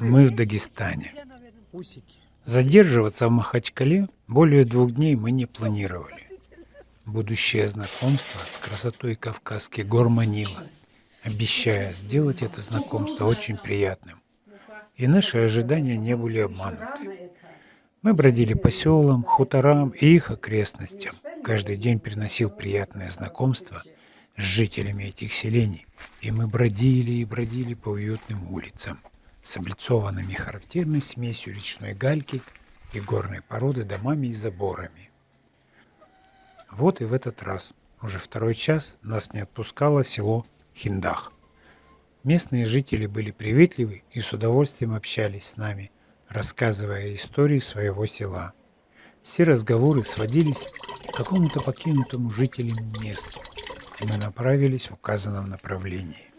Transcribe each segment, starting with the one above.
Мы в Дагестане. Задерживаться в Махачкале более двух дней мы не планировали. Будущее знакомство с красотой Кавказских гор манило, обещая сделать это знакомство очень приятным. И наши ожидания не были обмануты. Мы бродили по селам, хуторам и их окрестностям. Каждый день приносил приятное знакомство с жителями этих селений, и мы бродили и бродили по уютным улицам с облицованными характерной смесью речной гальки и горной породы домами и заборами. Вот и в этот раз, уже второй час, нас не отпускало село Хиндах. Местные жители были приветливы и с удовольствием общались с нами, рассказывая истории своего села. Все разговоры сводились к какому-то покинутому жителям месту, и мы направились в указанном направлении.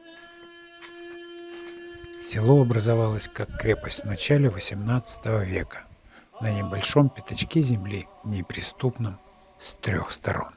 Село образовалось как крепость в начале XVIII века на небольшом пятачке земли, неприступном с трех сторон.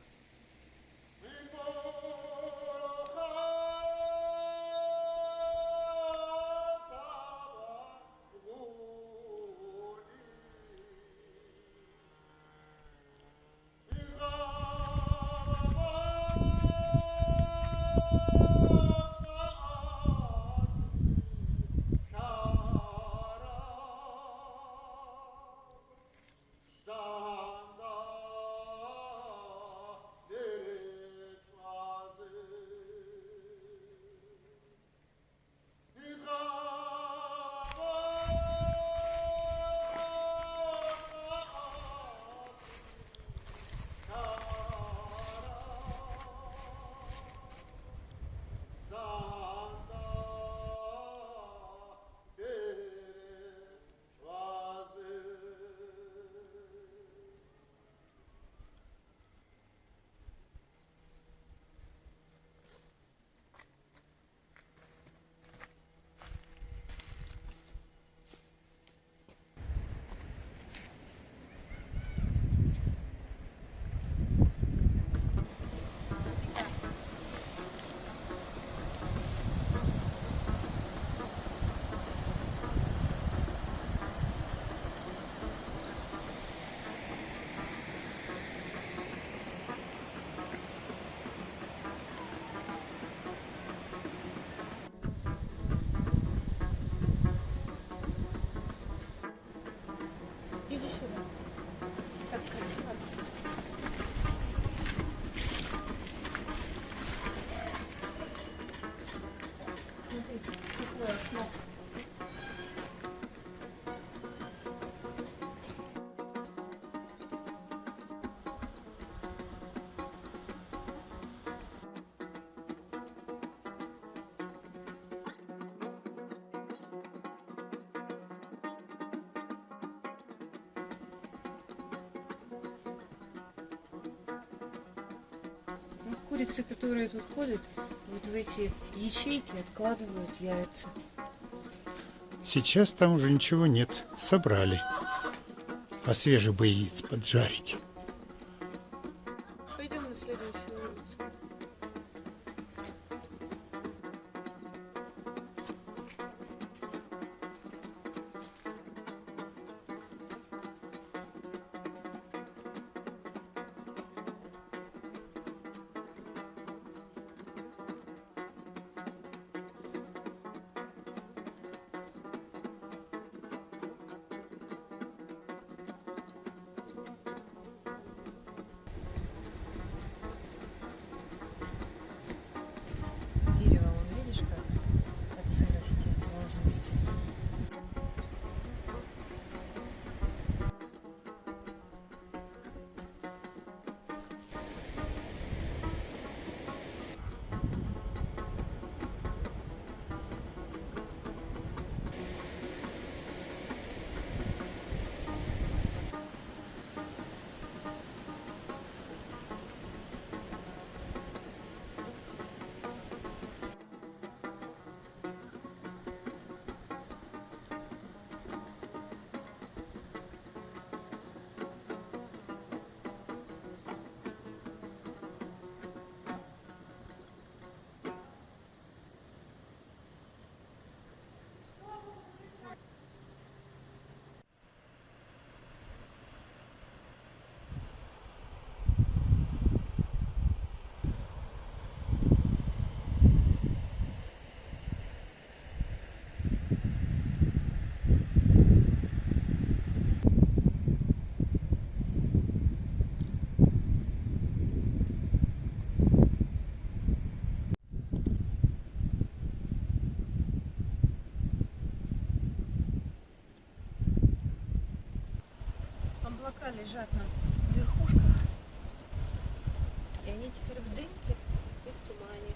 Вот курицы, которые тут ходят, вот в эти ячейки откладывают яйца. Сейчас там уже ничего нет. Собрали. А свежий бы яиц поджарить. Лежат на верхушках. И они теперь в дымке и в тумане.